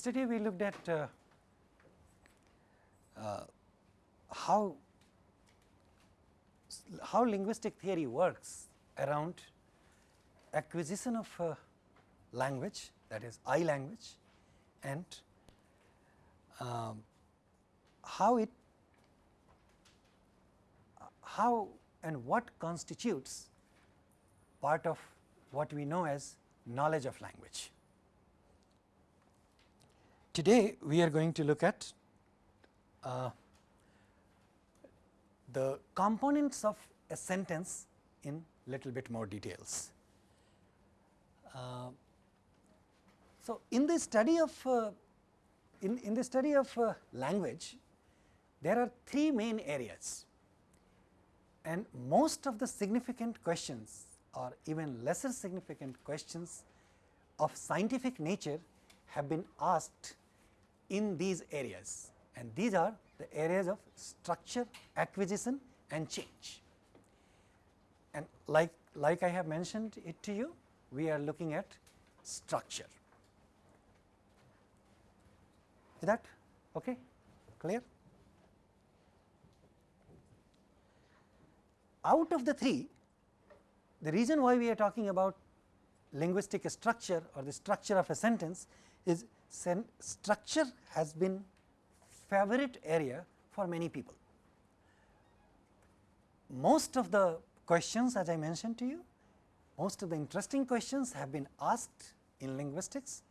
yesterday we looked at uh, uh, how how linguistic theory works around acquisition of uh, language that is I language and um, how it how and what constitutes part of what we know as knowledge of language. Today we are going to look at uh, the components of a sentence in little bit more details. Uh, so, in the study of uh, in, in the study of uh, language there are three main areas and most of the significant questions or even lesser significant questions of scientific nature have been asked in these areas and these are the areas of structure, acquisition and change. And like, like I have mentioned it to you, we are looking at structure. Is that okay? Clear? Out of the three, the reason why we are talking about linguistic structure or the structure of a sentence is structure has been favorite area for many people. Most of the questions as I mentioned to you, most of the interesting questions have been asked in linguistics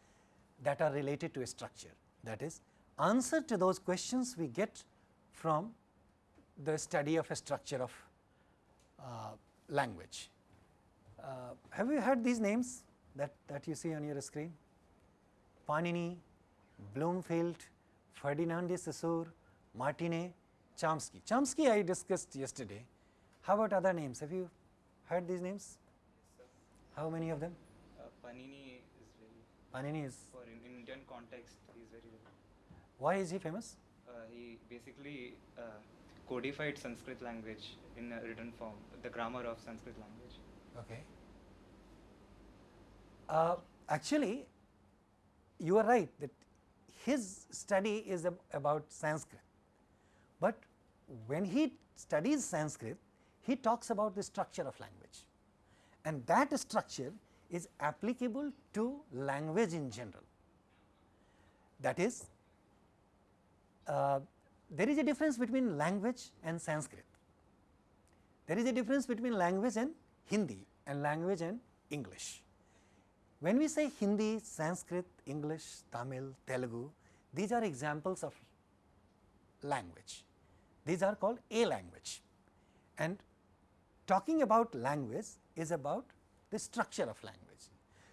that are related to a structure. That is answer to those questions we get from the study of a structure of uh, language. Uh, have you heard these names that, that you see on your screen? Panini, Bloomfield, Ferdinand de Saussure, Martinet, Chomsky. Chomsky I discussed yesterday. How about other names? Have you heard these names? Yes, How many of them? uh, Panini is very, Panini is, for in Indian context, he is very, very why is he famous? uh, he basically uh, codified Sanskrit language in a written form, the grammar of Sanskrit language. Okay. Uh, actually, you are right that his study is ab about Sanskrit, but when he studies Sanskrit, he talks about the structure of language and that structure is applicable to language in general. That is, uh, there is a difference between language and Sanskrit. There is a difference between language and Hindi and language and English. When we say Hindi, Sanskrit, English, Tamil, Telugu, these are examples of language. These are called a language and talking about language is about the structure of language.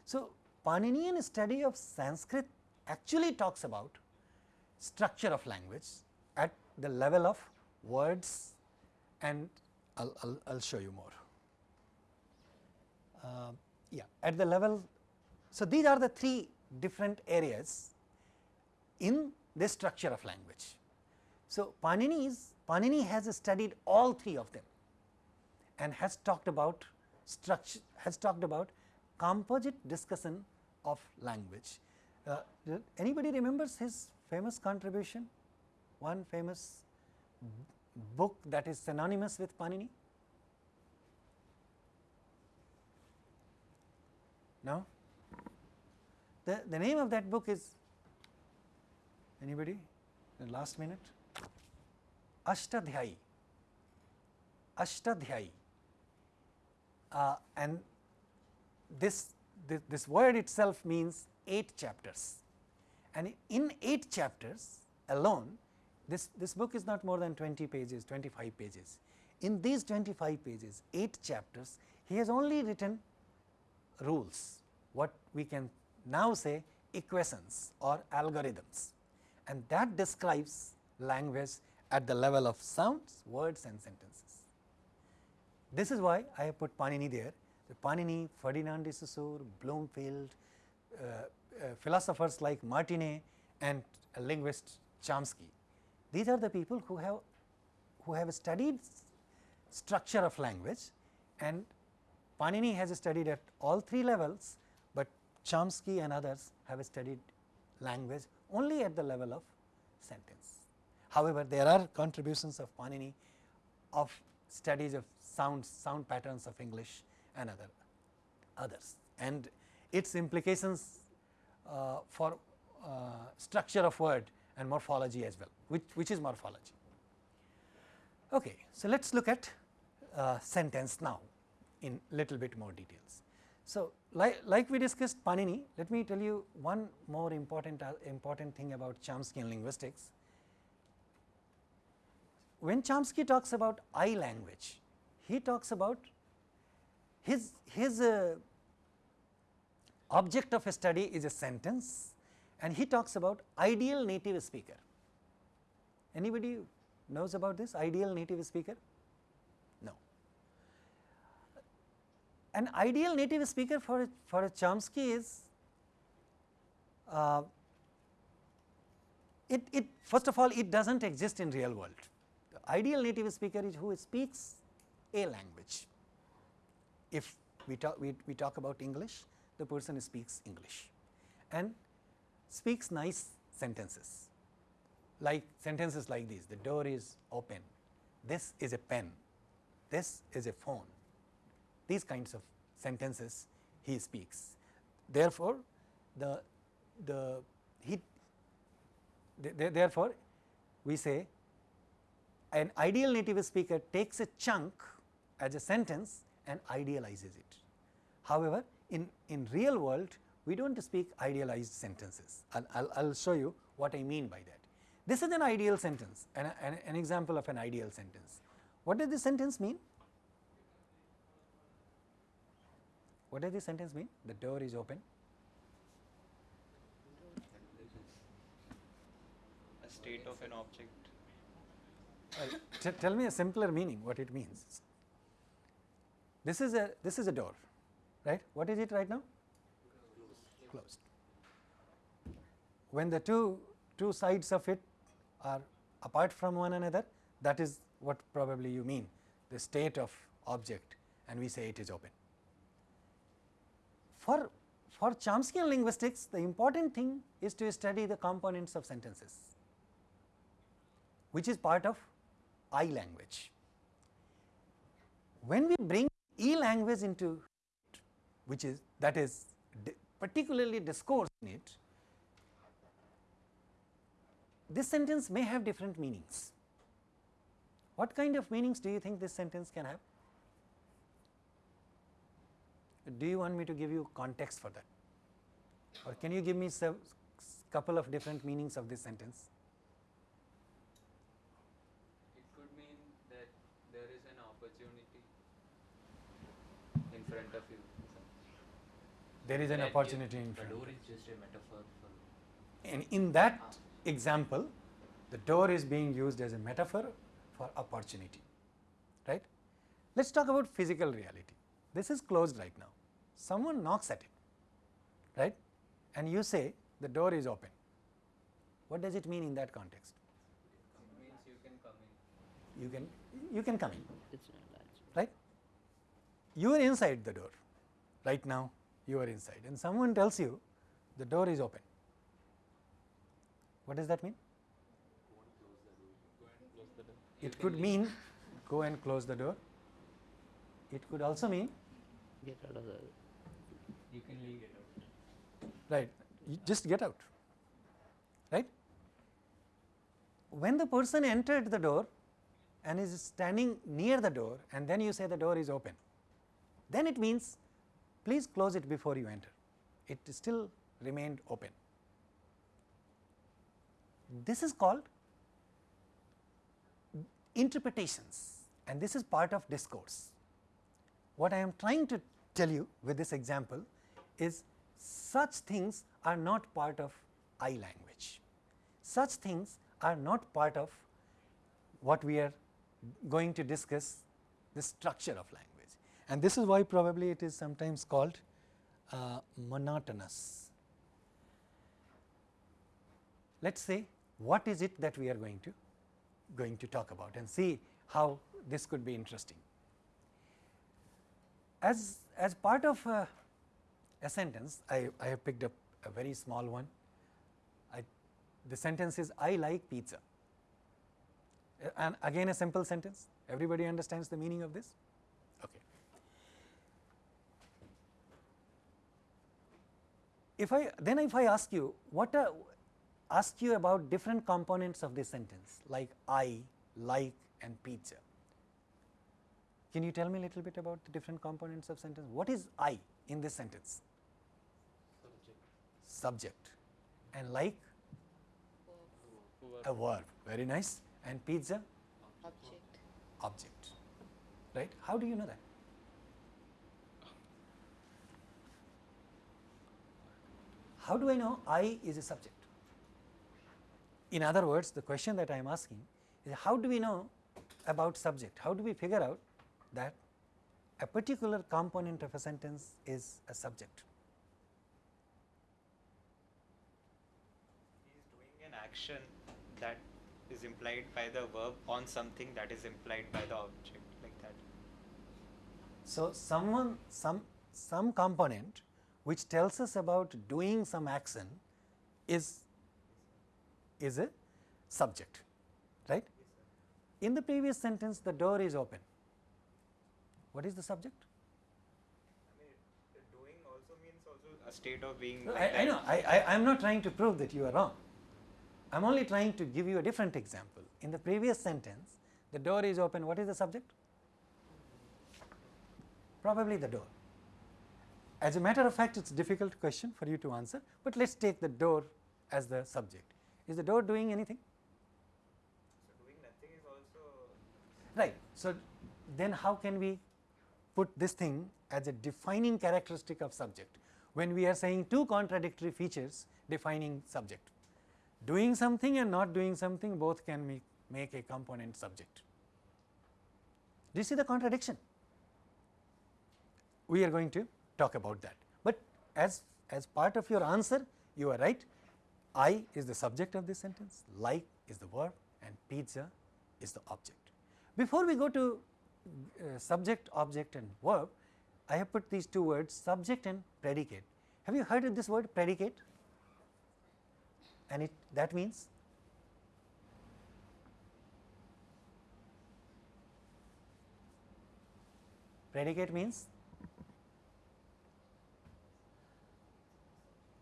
So, Paninian study of Sanskrit actually talks about structure of language at the level of words and I will show you more. Uh, yeah, at the level, so these are the three different areas in the structure of language. So, Panini Panini has studied all three of them and has talked about structure has talked about composite discussion of language. Uh, anybody remembers his famous contribution, one famous book that is synonymous with Panini? No? The, the name of that book is anybody in last minute? Ashtadhyayi. Ashtadhyayi. Uh, and this, this, this word itself means 8 chapters and in 8 chapters alone this, this book is not more than 20 pages, 25 pages. In these 25 pages, 8 chapters, he has only written rules, what we can now say equations or algorithms and that describes language at the level of sounds, words and sentences. This is why I have put Panini there, the Panini, Ferdinand de Saussure, Bloomfield, uh, uh, philosophers like Martinet and linguist Chomsky. These are the people who have who have studied structure of language and Panini has studied at all three levels, Chomsky and others have studied language only at the level of sentence. However, there are contributions of Panini of studies of sounds, sound patterns of English and other others and its implications uh, for uh, structure of word and morphology as well, which, which is morphology. Okay, so let us look at uh, sentence now in little bit more details. So, like, like we discussed Panini, let me tell you one more important uh, important thing about Chomsky and linguistics. When Chomsky talks about I language, he talks about his his uh, object of study is a sentence and he talks about ideal native speaker. Anybody knows about this ideal native speaker? No. An ideal native speaker for a, for a Chomsky is uh, it, it first of all it does not exist in real world. The ideal native speaker is who speaks a language. If we talk we, we talk about English, the person speaks English and speaks nice sentences like sentences like these the door is open, this is a pen, this is a phone these kinds of sentences he speaks. Therefore, the the he th th therefore, we say an ideal native speaker takes a chunk as a sentence and idealizes it. However, in, in real world we do not speak idealized sentences. I will show you what I mean by that. This is an ideal sentence, an, an, an example of an ideal sentence. What does this sentence mean? What does this sentence mean? The door is open. A state of an object. Uh, tell me a simpler meaning what it means. This is a this is a door, right? What is it right now? Closed. When the two two sides of it are apart from one another, that is what probably you mean the state of object and we say it is open. For, for Chomskyan linguistics, the important thing is to study the components of sentences, which is part of I language. When we bring E language into which is that is particularly discourse in it, this sentence may have different meanings. What kind of meanings do you think this sentence can have? Do you want me to give you context for that? Or can you give me a couple of different meanings of this sentence? It could mean that there is an opportunity in front of you. There is an That opportunity in The front. door is just a metaphor for. And in that ah. example, the door is being used as a metaphor for opportunity, right. Let us talk about physical reality. This is closed right now. Someone knocks at it, right, and you say the door is open. What does it mean in that context? It means you can come in. You can you can come in, It's not that. right. You are inside the door right now. You are inside, and someone tells you the door is open. What does that mean? It could mean go and close the door. It could also mean Get out of the. You can leave right you just get out right. When the person entered the door and is standing near the door and then you say the door is open, then it means please close it before you enter. It still remained open. This is called interpretations and this is part of discourse. What I am trying to tell you with this example is such things are not part of I language. Such things are not part of what we are going to discuss the structure of language and this is why probably it is sometimes called uh, monotonous. Let us say what is it that we are going to going to talk about and see how this could be interesting. As, as part of uh, a sentence, I, I have picked up a very small one. I the sentence is I like pizza. And again a simple sentence. Everybody understands the meaning of this? Okay. If I then if I ask you what are ask you about different components of this sentence like I, like and pizza. Can you tell me a little bit about the different components of sentence? What is I in this sentence? Subject. Subject. And like a verb, very nice. And pizza, object. object. Right? How do you know that? How do I know I is a subject? In other words, the question that I am asking is how do we know about subject? How do we figure out that a particular component of a sentence is a subject? He is doing an action that is implied by the verb on something that is implied by the object, like that. So, someone some some component which tells us about doing some action is is a subject right in the previous sentence the door is open what is the subject? I mean, doing also means also a state of being. I, like I that. know. I, I am not trying to prove that you are wrong. I am only trying to give you a different example. In the previous sentence the door is open. What is the subject? Probably the door. As a matter of fact it is a difficult question for you to answer but let us take the door as the subject. Is the door doing anything? So doing nothing is also. right. So then how can we put this thing as a defining characteristic of subject. When we are saying two contradictory features defining subject doing something and not doing something both can make, a component subject. Do you see the contradiction? We are going to talk about that. But as as part of your answer you are right. I is the subject of this sentence like is the verb and pizza is the object. Before we go to uh, subject object and verb i have put these two words subject and predicate. Have you heard of this word predicate? And it that means? Predicate means?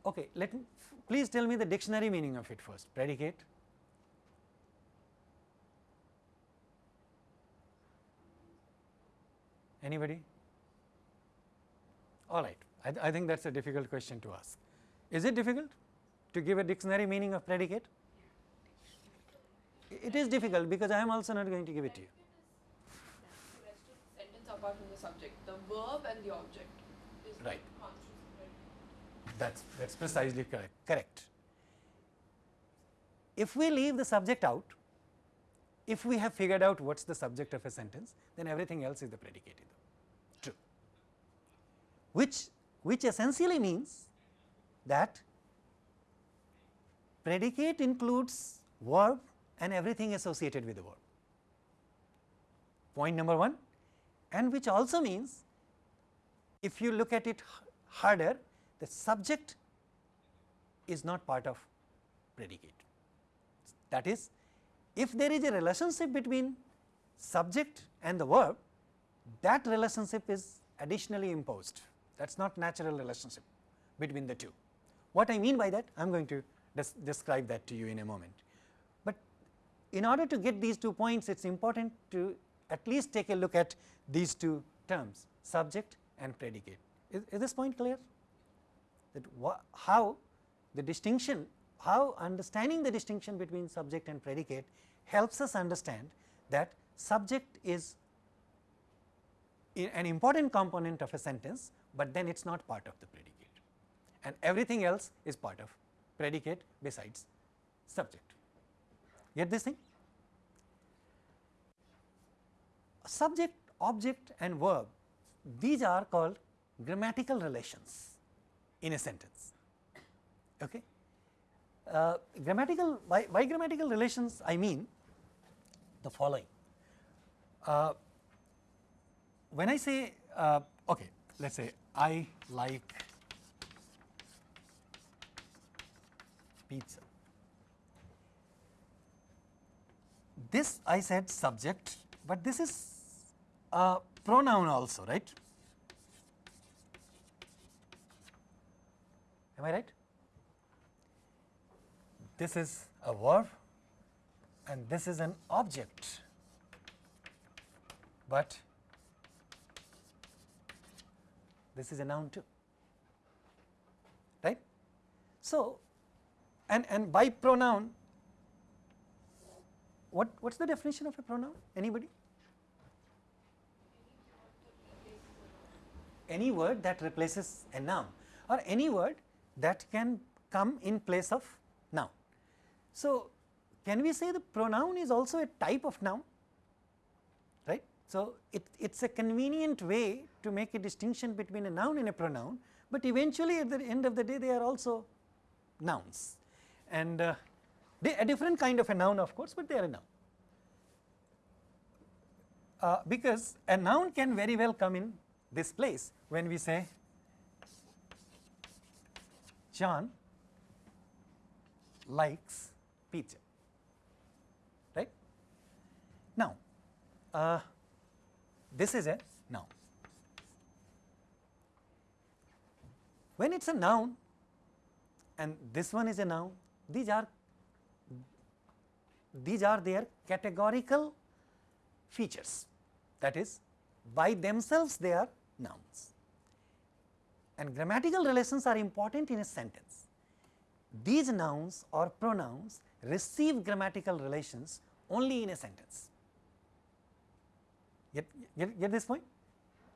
Okay let me please tell me the dictionary meaning of it first. Predicate anybody all right I, th- I think that's a difficult question to ask is it difficult to give a dictionary meaning of predicate it is difficult because i am also not going to give it to you Sentence apart from the subject, the verb and the object is Right. conscious. That's that's precisely correct. Correct. If we leave the subject out, if we have figured out what's the subject of a sentence, then everything else is the predicate. Which which essentially means that predicate includes verb and everything associated with the verb. Point number 1 and which also means if you look at it harder the subject is not part of predicate. That is if there is a relationship between subject and the verb that relationship is additionally imposed that is not natural relationship between the two. What I mean by that I am going to des- describe that to you in a moment. But in order to get these two points it is important to at least take a look at these two terms subject and predicate. Is, is this point clear? That how the distinction, how understanding the distinction between subject and predicate helps us understand that subject is an important component of a sentence, but then it is not part of the predicate and everything else is part of predicate besides subject. Get this thing? Subject, object and verb these are called grammatical relations in a sentence. Okay? Uh, grammatical by, by grammatical relations I mean the following. Uh, when I say uh, okay, let us say I like pizza. this I said subject, but this is a pronoun also, right? Am I right? This is a verb and this is an object, but this is a noun too, right. So, and, and by pronoun, what, what is the definition of a pronoun? Anybody? Any word that replaces a noun or any word that can come in place of noun. So, can we say the pronoun is also a type of noun right. So, it is a convenient way to make a distinction between a noun and a pronoun, but eventually at the end of the day they are also nouns and uh, they a different kind of a noun of course, but they are a noun. Uh, because a noun can very well come in this place when we say John likes pizza right. Now, uh, this is a noun. When it is a noun and this one is a noun, these are these are their categorical features that is by themselves they are nouns and grammatical relations are important in a sentence. These nouns or pronouns receive grammatical relations only in a sentence. Get, get, get this point?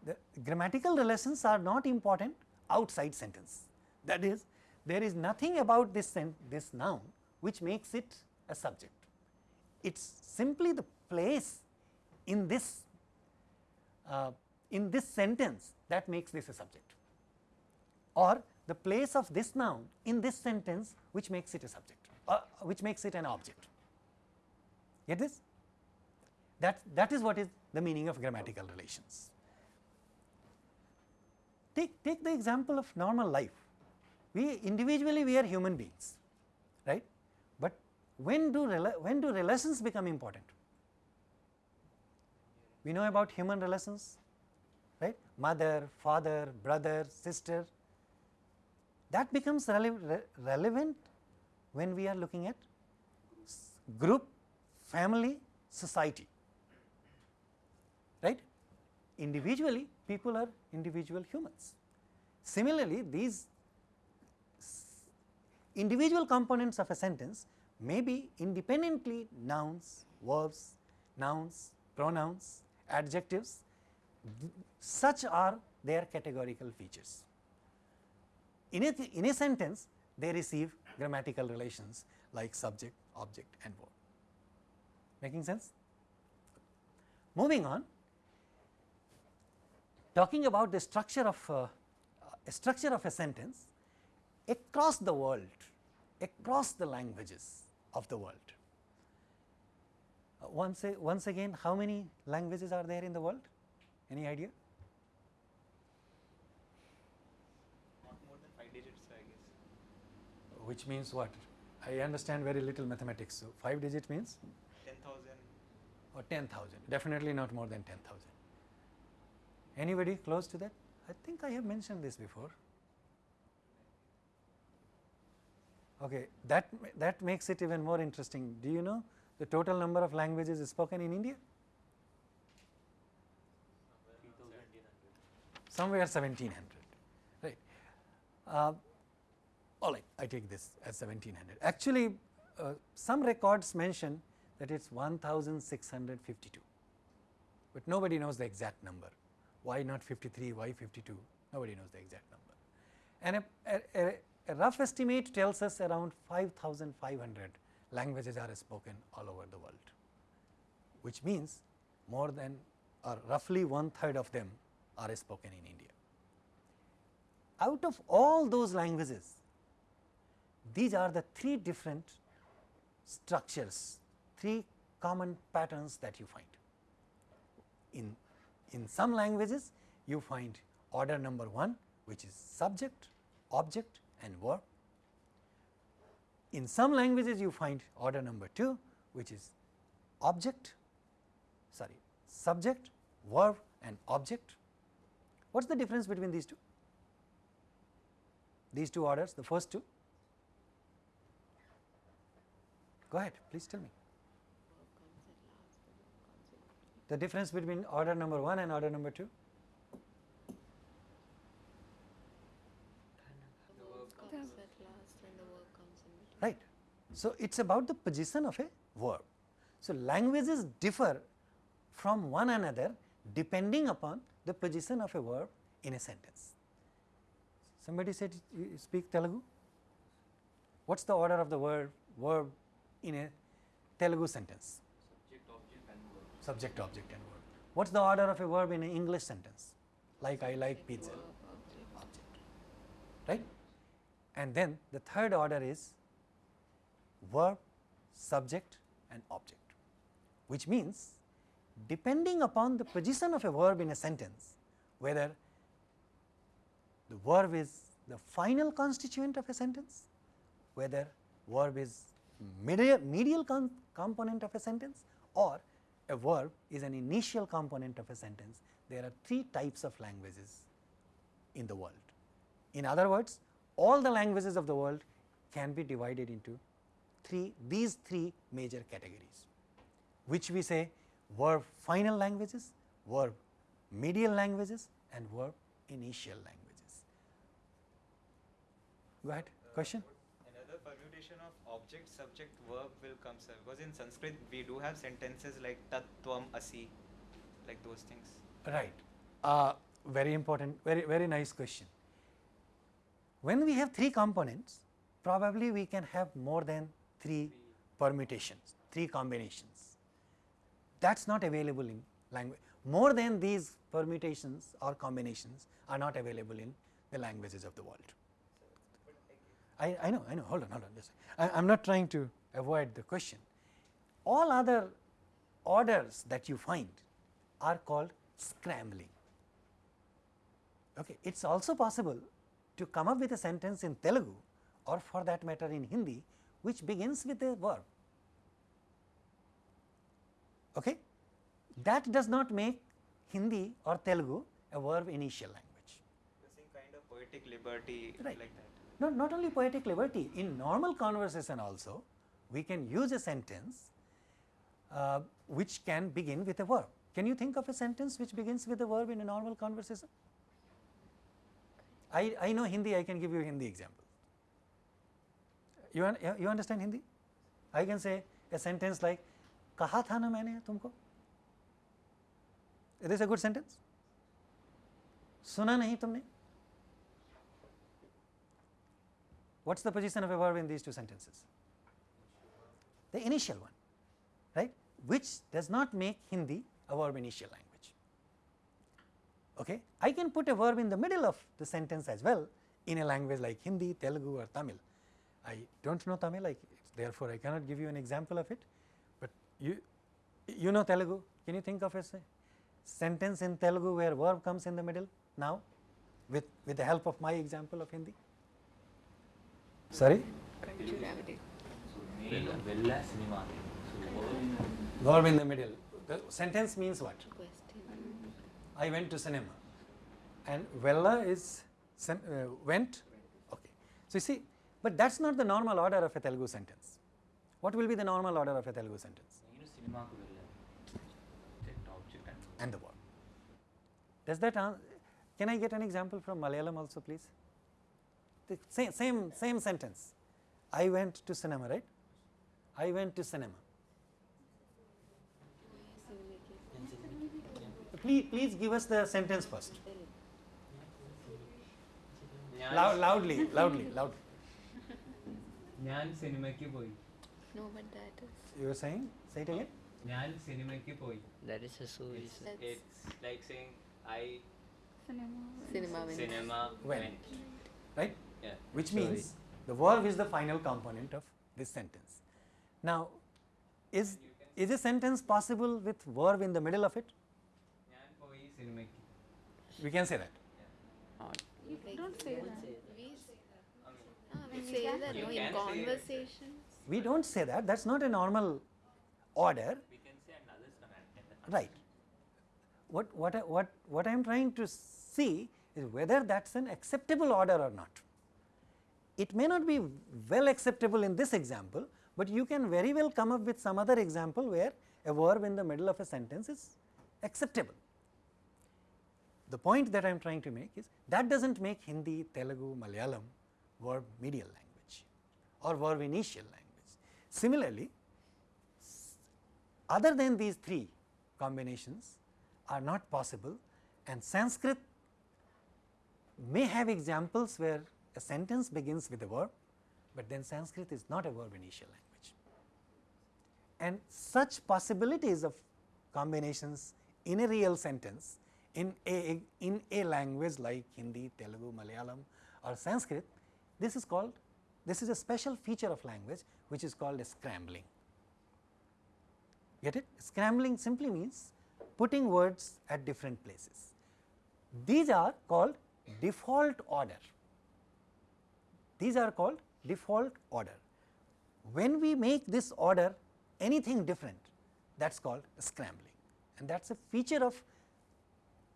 The grammatical relations are not important outside sentence. That is, there is nothing about this, this noun which makes it a subject. It is simply the place in this, uh, in this sentence that makes this a subject or the place of this noun in this sentence which makes it a subject uh, which makes it an object. Get this? That, that is what is the meaning of grammatical relations. Take, take the example of normal life. We individually we are human beings, right? But when do, when do relations become important? We know about human relations, right? Mother, father, brother, sister. That becomes rele re relevant when we are looking at group, family, society, right. Individually people are individual humans. Similarly, these individual components of a sentence may be independently nouns, verbs, nouns, pronouns, adjectives, such are their categorical features. In a, in a sentence, they receive grammatical relations like subject, object and verb. Making sense? Moving on, talking about the structure of uh, a structure of a sentence across the world, across the languages of the world. Uh, once, a, once again, how many languages are there in the world? Any idea? Not more than 5 digits, I guess. Which means what? I understand very little mathematics. So, 5 digit means 10,000. or 10,000, definitely not more than 10,000. Anybody close to that? I think I have mentioned this before. Okay, that, that makes it even more interesting. Do you know the total number of languages spoken in India? Somewhere 1700, right. Uh, all right, I take this as 1700. Actually, uh, some records mention that it is 1652, but nobody knows the exact number. Why not 53, why 52, nobody knows the exact number. And a, a, a rough estimate tells us around 5500 languages are spoken all over the world, which means more than or roughly one third of them are spoken in India. Out of all those languages, these are the three different structures, three common patterns that you find. In, in some languages, you find order number 1 which is subject, object and verb. In some languages, you find order number 2 which is object, sorry, subject, verb and object. What is the difference between these two? These two orders, the first two. Go ahead, please tell me. The difference between order number 1 and order number 2? The verb comes at last and the verb comes in between. Right. So, it is about the position of a verb. So, languages differ from one another depending upon the position of a verb in a sentence. Somebody said you speak Telugu? What is the order of the word verb in a Telugu sentence? subject, object, and verb. Subject, object and verb. What is the order of a verb in an English sentence? Like I like pizza. Object. Right? And then the third order is verb, subject and object, which means depending upon the position of a verb in a sentence, whether the verb is the final constituent of a sentence, whether verb is medial, medial com component of a sentence or a verb is an initial component of a sentence. There are three types of languages in the world. In other words, all the languages of the world can be divided into three these three major categories, which we say verb final languages, verb medial languages and verb initial languages. Go ahead, question? Of object, subject, verb will come, sir. Because in Sanskrit we do have sentences like tat, tvam, asi, like those things. Right. Uh, very important, very, very nice question. When we have three components, probably we can have more than three permutations, three combinations. That is not available in language. More than these permutations or combinations are not available in the languages of the world. I, I know, I know, hold on, hold on, I am not trying to avoid the question. All other orders that you find are called scrambling. Okay. It is also possible to come up with a sentence in Telugu or for that matter in Hindi which begins with a verb. Okay. That does not make Hindi or Telugu a verb initial language. The same kind of poetic liberty Right. like that. Not, not only poetic liberty, in normal conversation also we can use a sentence uh, which can begin with a verb. Can you think of a sentence which begins with a verb in a normal conversation? I, I know Hindi, I can give you a Hindi example. You, un, you understand Hindi? I can say a sentence like, कहा था ना मैंने तुमको? Is this a good sentence? सुना नहीं तुमने? What is the position of a verb in these two sentences? The initial one, right, which does not make Hindi a verb initial language. Okay. I can put a verb in the middle of the sentence as well in a language like Hindi, Telugu or Tamil. I do not know Tamil, I, therefore, I cannot give you an example of it, but you, you know Telugu, can you think of a sentence in Telugu where verb comes in the middle now with, with the help of my example of Hindi? Sorry? Verb in the middle. The sentence means what? I went to cinema. And Vella is uh, went? Okay. So you see, but that's not the normal order of a Telugu sentence. What will be the normal order of a Telugu sentence? And the verb. Does that, answer? can I get an example from Malayalam also please? The same, same, same sentence. I went to cinema, right? I went to cinema. Please, please give us the sentence first. Loud, loudly, loudly, loudly. ഞാൻ സിനിമയ്ക്ക് പോയി No, but that is. You were saying? Say it again. ഞാൻ സിനിമയ്ക്ക് പോയി That is a Suri. it's, That's- it's like saying I Cinema wins. cinema Went. went Right? Yeah. Which so means the verb is the final component of this sentence. Now, is is a sentence possible with verb in the middle of it? We can say that. Yeah. Don't say that. We ah, say that. In conversations. We don't say that. That's not a normal order. We can say another stomach. Right. What what what what I am trying to see is whether that's an acceptable order or not. It may not be well acceptable in this example, but you can very well come up with some other example where a verb in the middle of a sentence is acceptable. The point that I am trying to make is that does not make Hindi, Telugu, Malayalam verb medial language or verb initial language. Similarly, other than these three combinations are not possible and Sanskrit may have examples where a sentence begins with a verb, but then Sanskrit is not a verb initial language. And such possibilities of combinations in a real sentence in a, in a language like Hindi, Telugu, Malayalam or Sanskrit, this is called, this is a special feature of language which is called a scrambling. Get it? Scrambling simply means putting words at different places. These are called default order. These are called default order. When we make this order anything different that is called scrambling and that is a feature of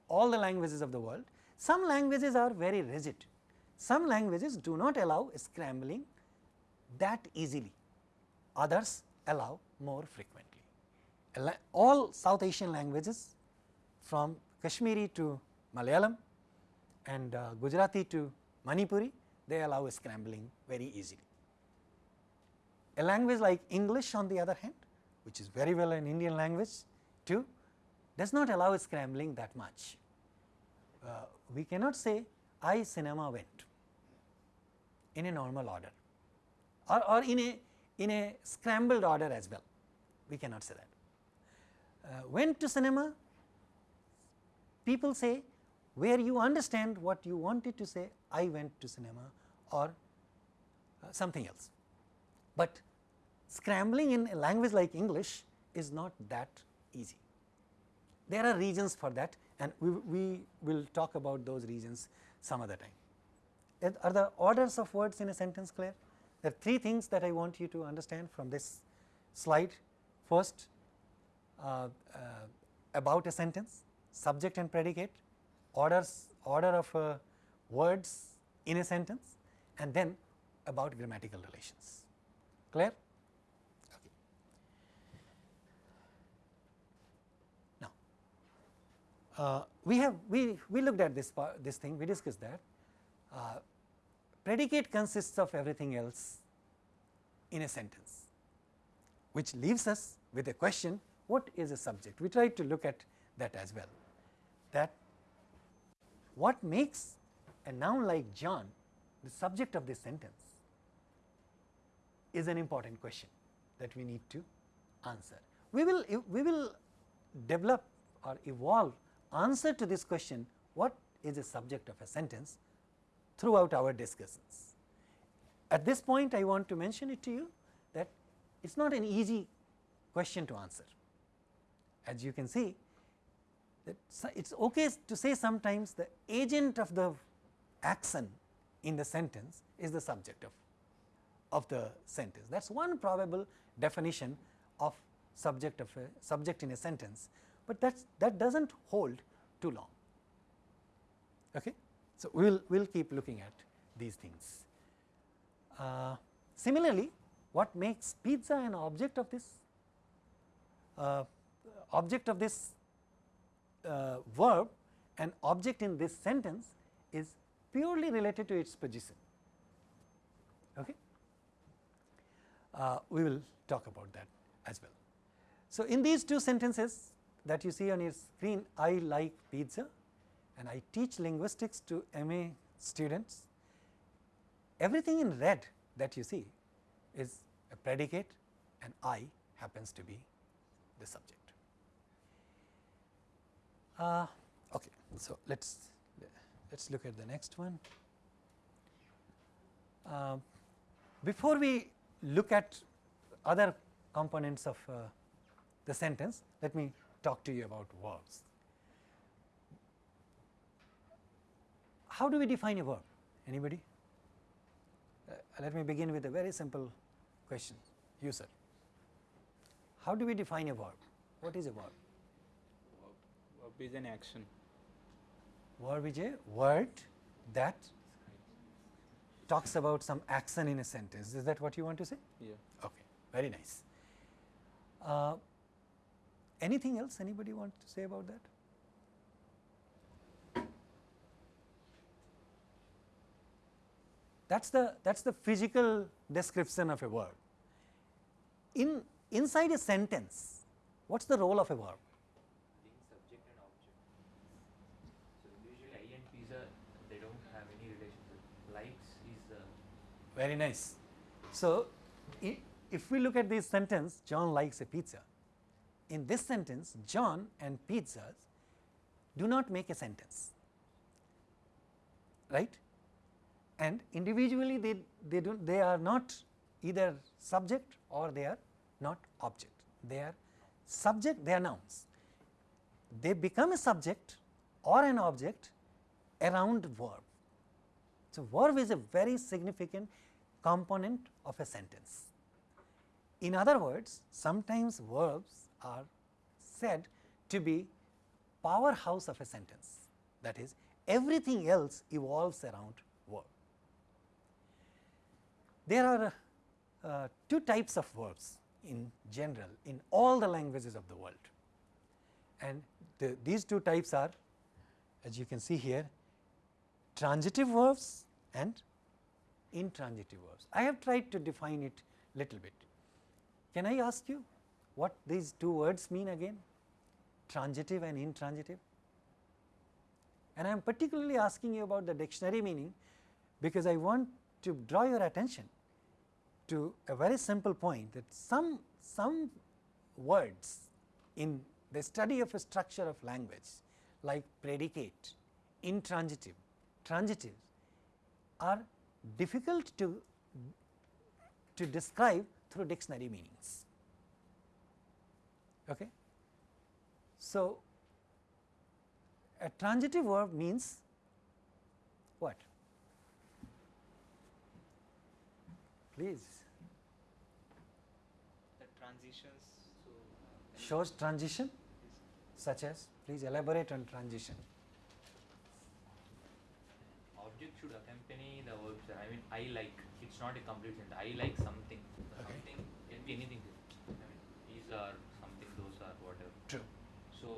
all the languages of the world. Some languages are very rigid, some languages do not allow scrambling that easily, others allow more frequently. All South Asian languages from Kashmiri to Malayalam and uh, Gujarati to Manipuri, they allow scrambling very easily. A language like English on the other hand, which is very well an Indian language too, does not allow scrambling that much. Uh, we cannot say I cinema went in a normal order or, or in a in a scrambled order as well, we cannot say that. Uh, went to cinema, people say where you understand what you wanted to say I went to cinema or uh, something else. But scrambling in a language like English is not that easy. There are reasons for that and we, we will talk about those reasons some other time. Are the orders of words in a sentence clear? There are three things that I want you to understand from this slide. First, uh, uh, about a sentence, subject and predicate, orders order of uh, words in a sentence and then about grammatical relations. Clear? Okay. Now, uh, we have we we looked at this part, this thing we discussed that uh, predicate consists of everything else in a sentence which leaves us with a question what is a subject we tried to look at that as well that what makes a noun like John the subject of this sentence is an important question that we need to answer. We will, we will develop or evolve answer to this question what is the subject of a sentence throughout our discussions. At this point I want to mention it to you that it is not an easy question to answer. As you can see it is okay to say sometimes the agent of the action in the sentence is the subject of, of the sentence. That is one probable definition of subject of a subject in a sentence, but that's, that does not hold too long. Okay? So, we will we'll keep looking at these things. Uh, similarly, what makes pizza an object of this uh, object of this uh, verb an object in this sentence is purely related to its position. Okay? Uh, we will talk about that as well. So, in these two sentences that you see on your screen, I like pizza and I teach linguistics to MA students. Everything in red that you see is a predicate and I happens to be the subject. Uh, okay, so let's let's look at the next one. Uh, before we look at other components of uh, the sentence, let me talk to you about verbs. How do we define a verb? Anybody? Uh, let me begin with a very simple question. You sir. How do we define a verb? What is a verb? Verb is an action. Verb is a word that talks about some action in a sentence. Is that what you want to say? Yeah. Okay, very nice. Uh, anything else anybody want to say about that? That's the that's the physical description of a verb. In inside a sentence, what's the role of a verb? being subject and object. So usually I and pizza they don't have any relationship. Likes is the Very nice. So, if we look at this sentence, John likes a pizza. In this sentence, John and pizzas do not make a sentence, right? And individually, they they do they are not either subject or they are not object. They are subject. They are nouns. They become a subject or an object around verb. So, verb is a very significant component of a sentence. In other words, sometimes verbs are said to be powerhouse of a sentence. That is, everything else evolves around verb. There are uh, two types of verbs in general in all the languages of the world. And the, these two types are, as you can see here, transitive verbs and intransitive verbs. I have tried to define it little bit. Can I ask you what these two words mean again? Transitive and intransitive? And I am particularly asking you about the dictionary meaning because I want to draw your attention to a very simple point that some, some words in the study of a structure of language like predicate, intransitive, transitive are difficult to, to describe through dictionary meanings. Okay? So, a transitive verb means what? Please The transitions. so uh, shows transition such as please elaborate on transition. object should accompany the verb sir. I mean I like it's not a complete sentence. I like something. The Okay. Something can be anything. sir. I mean these are something, those are whatever. True. So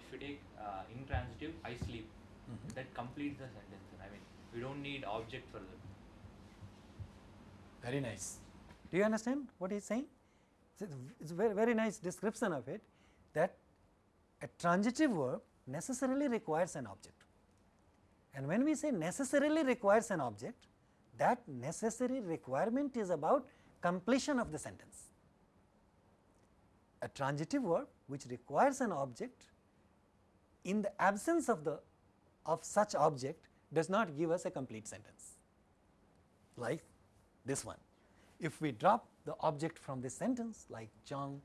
if you take uh, intransitive, I sleep. Mhm. That completes the sentence. I mean we don't need object for that. Very nice. Do you understand what he is saying? It's a very, very nice description of it that a transitive verb necessarily requires an object. And when we say necessarily requires an object, that necessary requirement is about completion of the sentence. A transitive verb which requires an object in the absence of the of such object does not give us a complete sentence like this one. If we drop the object from this sentence like John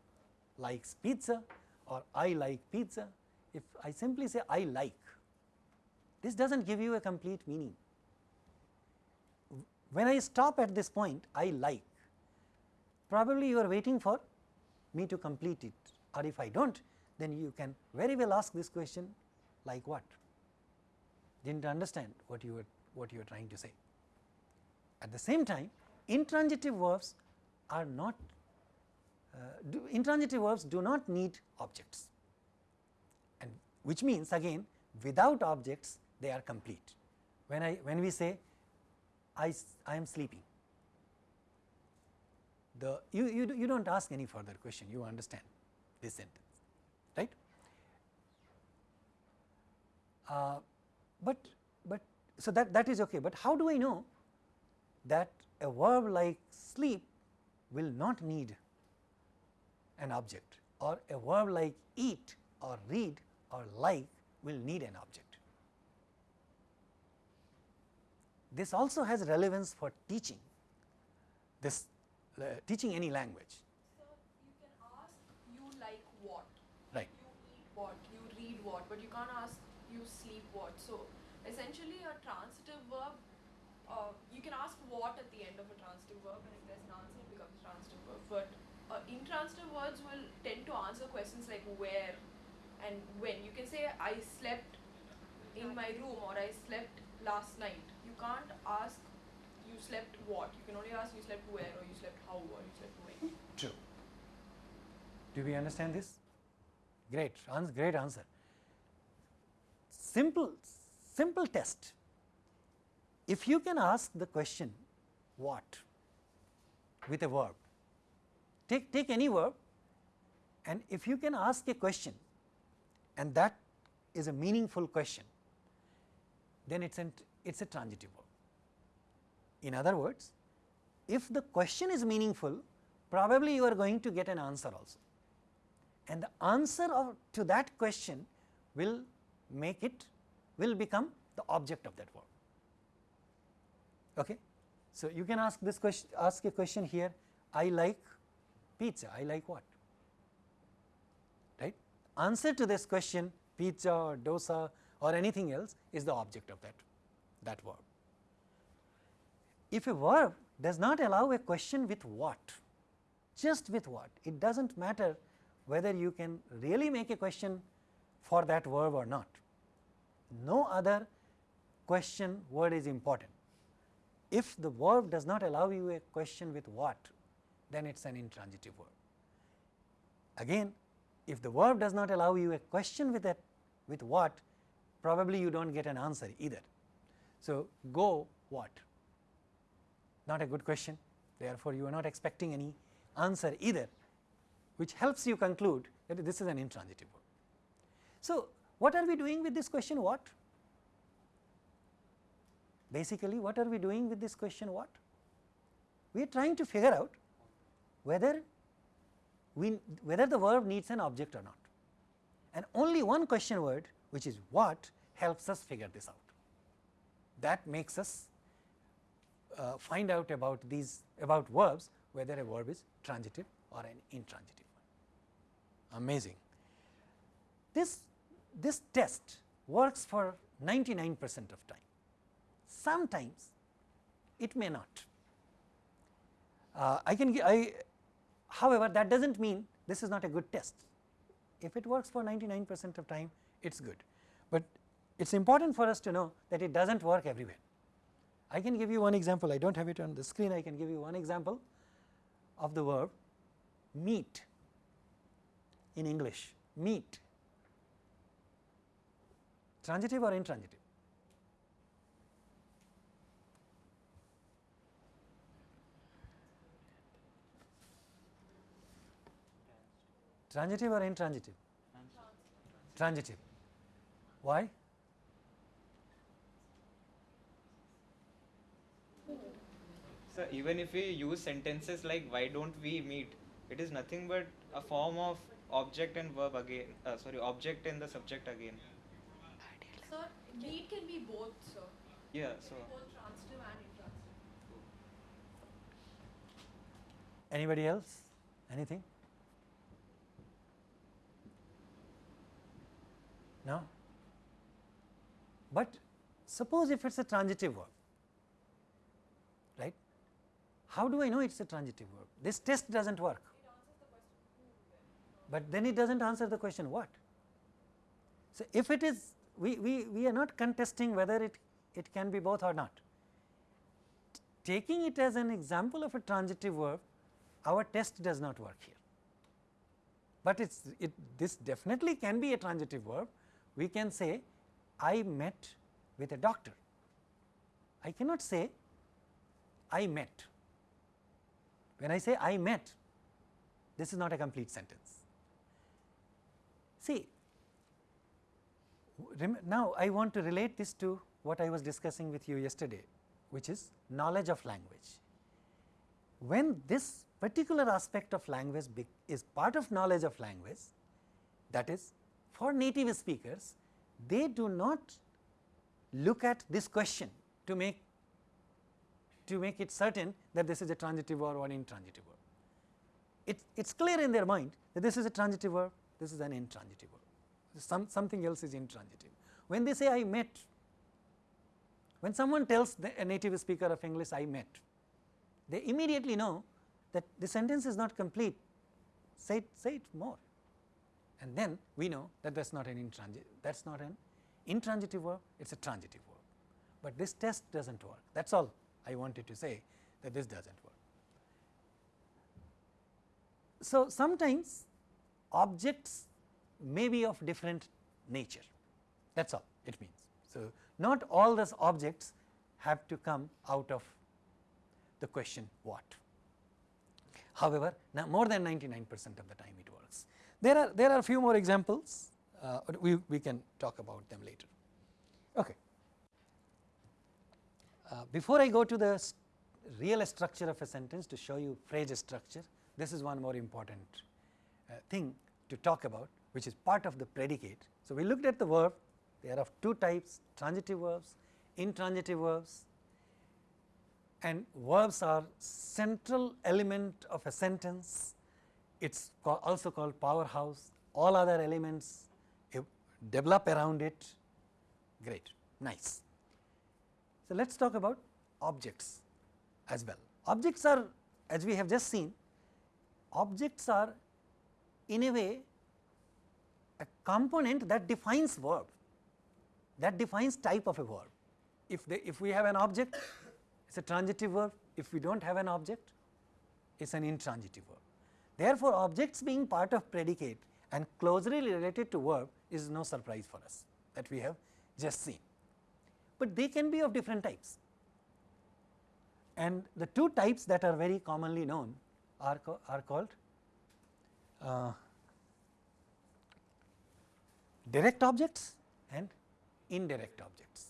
likes pizza or I like pizza, if I simply say I like, this does not give you a complete meaning. When I stop at this point I like, probably you are waiting for me to complete it or if I do not then you can very well ask this question like what? Did not understand what you were what you are trying to say. At the same time, intransitive verbs are not uh, do, intransitive verbs do not need objects and which means again without objects they are complete. When I when we say I, I am sleeping, the you, you, you do not ask any further question you understand this sentence right. Uh, but but so that that is okay, but how do I know that a verb like sleep will not need an object or a verb like eat or read or like will need an object. This also has relevance for teaching this uh, teaching any language So you can ask you like what, right you eat what, you read what, but you can't ask you sleep what. So essentially a transitive verb, uh, you can ask what at the end of a transitive verb and if there's an answer it becomes a transitive verb. But uh, intransitive words will tend to answer questions like where and when. You can say I slept in my room or I slept last night. Can't ask you slept what. You can only ask you slept where or you slept how or you slept when. True. Do we understand this? Great, great answer. Simple, simple test. If you can ask the question what with a verb, take, take any verb and if you can ask a question and that is a meaningful question, then it's an, it's a transitive verb. In other words, if the question is meaningful, probably you are going to get an answer also. And the answer of, to that question will make it, will become the object of that verb. Okay? So, you can ask this question, ask a question here, I like pizza, I like what? Right? Answer to this question, pizza or dosa or anything else is the object of that, that verb. If a verb does not allow a question with what, just with what, it does not matter whether you can really make a question for that verb or not. No other question word is important. If the verb does not allow you a question with what, then it is an intransitive verb. Again, if the verb does not allow you a question with that with what, probably you do not get an answer either. So, go what? Not a good question, therefore, you are not expecting any answer either, which helps you conclude that this is an intransitive verb. So, what are we doing with this question what? Basically, what are we doing with this question what? We are trying to figure out whether we whether the verb needs an object or not and only one question word which is what helps us figure this out. That makes us uh, find out about these about verbs whether a verb is transitive or an intransitive one. Amazing. This this test works for 99 percent of time. Sometimes it may not. Uh, I can I however that does not mean this is not a good test. If it works for 99 percent of time it is good, but it is important for us to know that it does not work everywhere. I can give you one example, I do not have it on the screen, I can give you one example of the verb meet in English, meet, transitive or intransitive? Transitive or intransitive? Transitive. Why? So even if we use sentences like why don't we meet, it is nothing but a form of object and verb again. Uh, sorry, object and the subject again. Sir, meet can be both, sir. Yeah. So Both transitive and intransitive. Anybody else? Anything? No? But suppose if it is a transitive verb, right? How do I know it is a transitive verb? This test does not work. But then it does not answer the question what. So, if it is we, we, we are not contesting whether it, it can be both or not. Taking it as an example of a transitive verb, our test does not work here. But it's it this definitely can be a transitive verb. We can say I met with a doctor. I cannot say I met. When I say I met, this is not a complete sentence. See, now I want to relate this to what I was discussing with you yesterday, which is knowledge of language. When this particular aspect of language is part of knowledge of language, that is for native speakers, they do not look at this question to make to make it certain that this is a transitive verb or an intransitive verb. It it's clear in their mind that this is a transitive verb, this is an intransitive verb, some something else is intransitive. When they say I met, when someone tells the, a native speaker of English I met, they immediately know that the sentence is not complete, say it, say it more. and then we know that that is not an intransitive that is not an intransitive verb it is a transitive verb, but this test does not work that is all I wanted to say that this does not work. So, sometimes objects may be of different nature that is all it means. So, not all those objects have to come out of the question what. However, now more than 99 percent of the time it works. There are there are few more examples uh, we, we can talk about them later. Okay. Uh, before I go to the real structure of a sentence to show you phrase structure, this is one more important uh, thing to talk about which is part of the predicate. So, we looked at the verb they are of two types transitive verbs, intransitive verbs and verbs are central element of a sentence. It is also called powerhouse, all other elements develop around it, great, nice. So, let us talk about objects as well. Objects are as we have just seen, objects are in a way a component that defines verb, that defines type of a verb. If, they, if we have an object, it is a transitive verb, if we do not have an object, it is an intransitive verb. Therefore, objects being part of predicate and closely related to verb is no surprise for us that we have just seen, but they can be of different types. And the two types that are very commonly known are, are called uh, direct objects and indirect objects.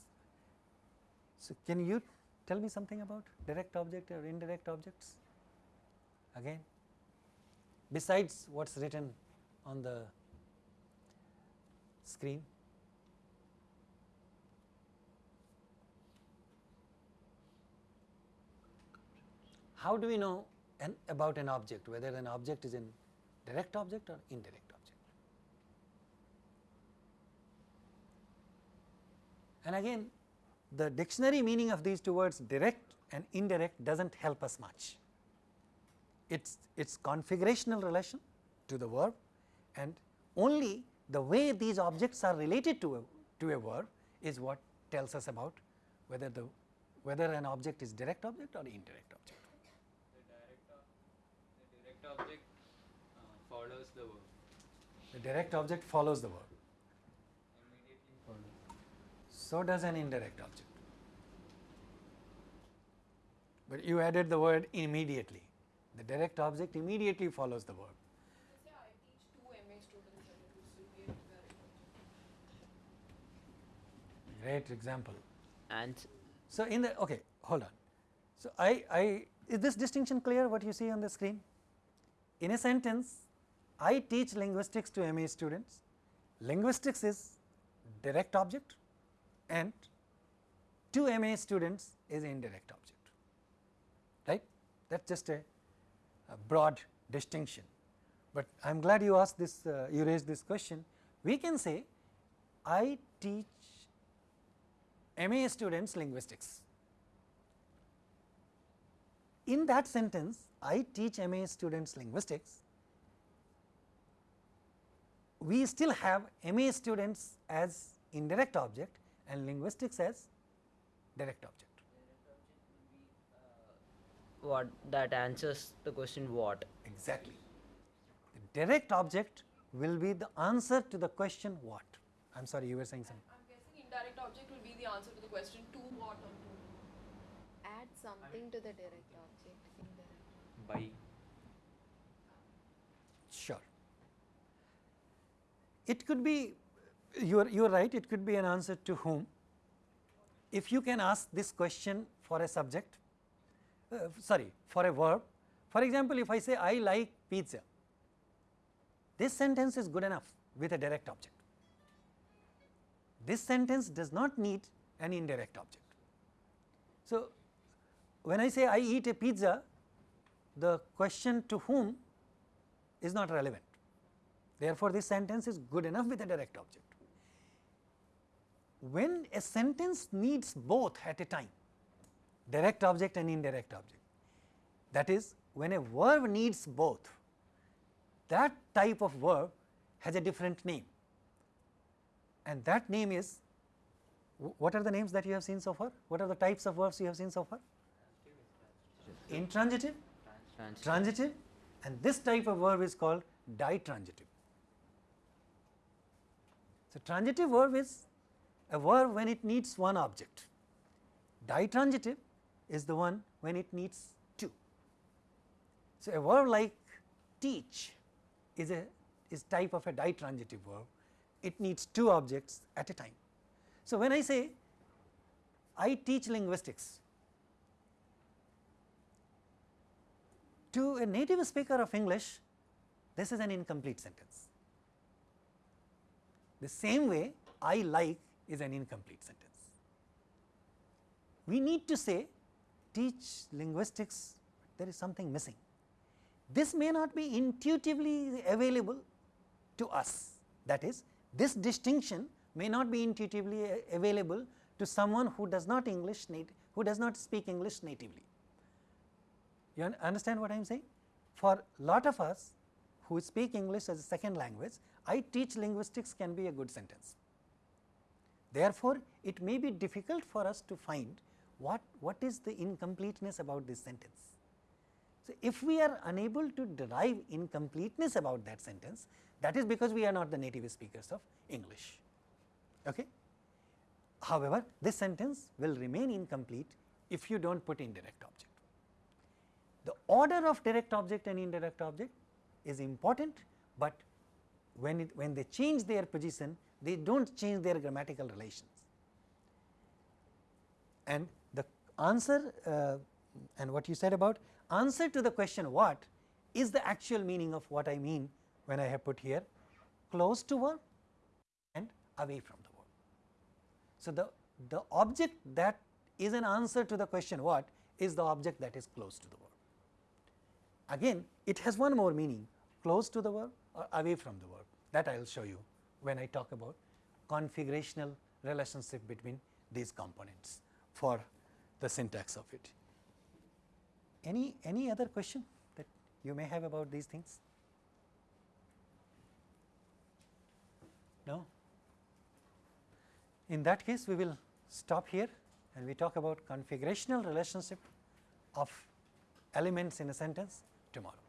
So, can you tell me something about direct object or indirect objects again besides what is written on the screen. How do we know an, about an object whether an object is a direct object or indirect object? And again the dictionary meaning of these two words direct and indirect does not help us much. It's it's configurational relation to the verb and only the way these objects are related to a, to a verb is what tells us about whether the whether an object is direct object or indirect object. The direct, the direct object uh, follows the verb. The direct object follows the verb. Immediately follows. So does an indirect object. But you added the word immediately. The direct object immediately follows the verb. Let's say I teach two MA students and it will still be a direct object. Great example. And So, in the okay hold on. So, I, I is this distinction clear what you see on the screen? In a sentence I teach linguistics to MA students, linguistics is direct object and to MA students is indirect object, right. That is just a, a, broad distinction, but I am glad you asked this, uh, you raised this question. We can say I teach MA students linguistics. In that sentence, I teach MA students linguistics, we still have MA students as indirect object and linguistics as direct object. what that answers the question what? Exactly. The direct object will be the answer to the question what. I am sorry, you were saying something. I'm guessing indirect object will be the answer to the question to what or to. Add something to the direct object. Indirect. by It could be you are you are right it could be an answer to whom. If you can ask this question for a subject uh, sorry for a verb for example if I say I like pizza this sentence is good enough with a direct object. This sentence does not need an indirect object. So, when I say I eat a pizza the question to whom is not relevant. Therefore, this sentence is good enough with a direct object. When a sentence needs both at a time, direct object and indirect object, that is when a verb needs both, that type of verb has a different name and that name is what are the names that you have seen so far? What are the types of verbs you have seen so far? Intransitive, Trans- transitive and this type of verb is called ditransitive. So, transitive verb is a verb when it needs one object, ditransitive is the one when it needs two. So, a verb like teach is a is type of a ditransitive verb, it needs two objects at a time. So, when I say I teach linguistics, to a native speaker of English, this is an incomplete sentence. The same way I like is an incomplete sentence. We need to say teach linguistics, there is something missing. This may not be intuitively available to us that is this distinction may not be intuitively available to someone who does not English who does not speak English natively. You understand what I am saying? For lot of us who speak English as a second language, I teach linguistics can be a good sentence. Therefore, it may be difficult for us to find what, what is the incompleteness about this sentence. So, if we are unable to derive incompleteness about that sentence, that is because we are not the native speakers of English. Okay? However, this sentence will remain incomplete if you do not put indirect object. The order of direct object and indirect object is important, but when it when they change their position they do not change their grammatical relations. And the answer uh, and what you said about answer to the question what is the actual meaning of what I mean when I have put here close to verb and away from the verb. So, the, the object that is an answer to the question what is the object that is close to the verb. Again it has one more meaning close to the verb or away from the verb that I will show you when I talk about configurational relationship between these components for the syntax of it. Any, any other question that you may have about these things? No? In that case, we will stop here and we talk about configurational relationship of elements in a sentence tomorrow.